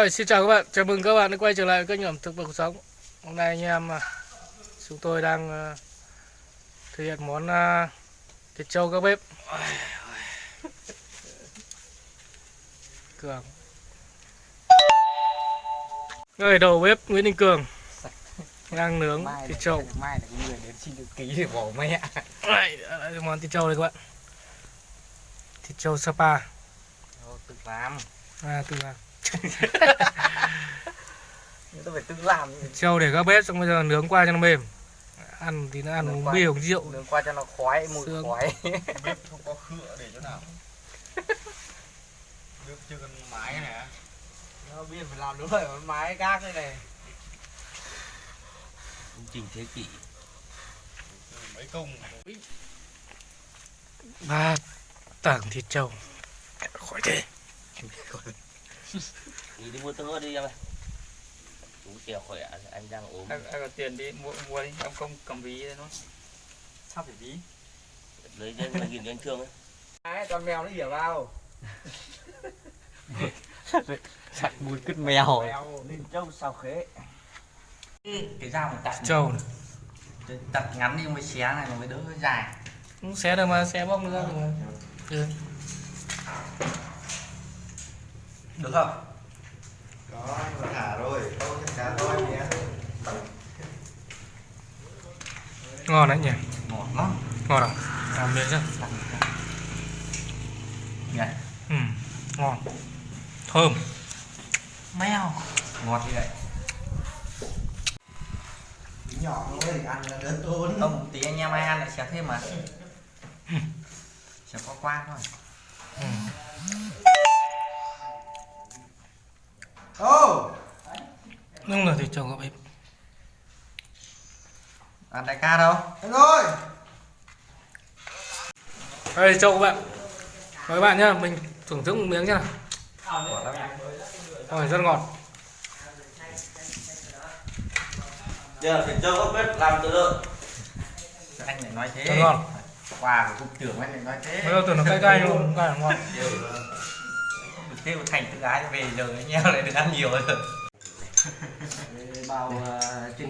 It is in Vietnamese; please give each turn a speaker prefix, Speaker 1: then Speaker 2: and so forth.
Speaker 1: Rồi, xin chào các bạn, chào mừng các bạn đã quay trở lại kênh ẩm thực và cuộc sống. Hôm nay anh em à, chúng tôi đang à, thực hiện món à, thịt trâu các bếp. Cường. Người đầu bếp Nguyễn Đình Cường. Đang nướng
Speaker 2: mai
Speaker 1: thịt trâu.
Speaker 2: mai là người đến xin được ký để bỏ mẹ
Speaker 1: Đây, đây món thịt trâu đây các bạn. Thịt trâu Sapa.
Speaker 2: Thôi, tự làm.
Speaker 1: À, từ là
Speaker 2: nhưng tôi phải tự làm.
Speaker 1: Thịt trâu để các bếp xong bây giờ nướng qua cho nó mềm ăn thì nó ăn uống bia uống rượu.
Speaker 2: Nướng qua cho nó khói mùi
Speaker 1: Xương.
Speaker 2: khói
Speaker 3: bếp không có khựa để chỗ nào. Bếp chưa cần mái này
Speaker 2: nó biết phải làm đúng rồi mái gác đây này.
Speaker 3: Công trình thế kỷ. Mấy công.
Speaker 1: Ba tảng thịt trâu. Khỏi thế.
Speaker 4: Đi đi mua tương đi em ơi uống kẹo khỏe anh đang ốm
Speaker 2: em, em có tiền đi mua mua đi em không cầm ví đây nó sao phải ví?
Speaker 4: Lấy anh nghìn cho anh thương ấy.
Speaker 2: Đấy, con mèo nó ỉa vào sạch mùi cứt mèo.
Speaker 3: Nên trâu sao khế.
Speaker 2: Cái dao mà đặt
Speaker 1: trâu này.
Speaker 2: Đặt ngắn đi mới xé này mới đỡ dài.
Speaker 1: Cũng xé được mà xé bóc ra được mà ừ.
Speaker 2: được không?
Speaker 3: Có mà thả
Speaker 1: ngon đấy nhỉ?
Speaker 2: Ngọt lắm.
Speaker 1: Ngon à? Làm miếng chưa
Speaker 2: nhỉ?
Speaker 1: Ừ. ngon. Thơm.
Speaker 2: Mèo. Ngọt như vậy.
Speaker 3: Nhỏ thôi ăn là đỡ tốn.
Speaker 2: Không tí anh em ai ăn lại xé thêm mà. Xé qua qua thôi.
Speaker 1: Ừ.
Speaker 3: ô!
Speaker 1: Nhưng là thịt trâu các bếp
Speaker 2: ăn đại ca đâu?
Speaker 3: Em ơi
Speaker 1: đây trâu các bạn. Mời các bạn nhá mình thưởng thức một miếng nhá. Rồi rất ngọt.
Speaker 4: Giờ thịt trâu gốc bếp làm từ lợn.
Speaker 2: Anh lại nói thế.
Speaker 1: Rất ngon.
Speaker 2: Quà của cục trưởng anh lại nói thế.
Speaker 1: Bây giờ tưởng nó cay cay luôn cay là ngon.
Speaker 2: Tiêu thành tự ái về giờ anh em lại được ăn nhiều rồi.
Speaker 4: Bao chân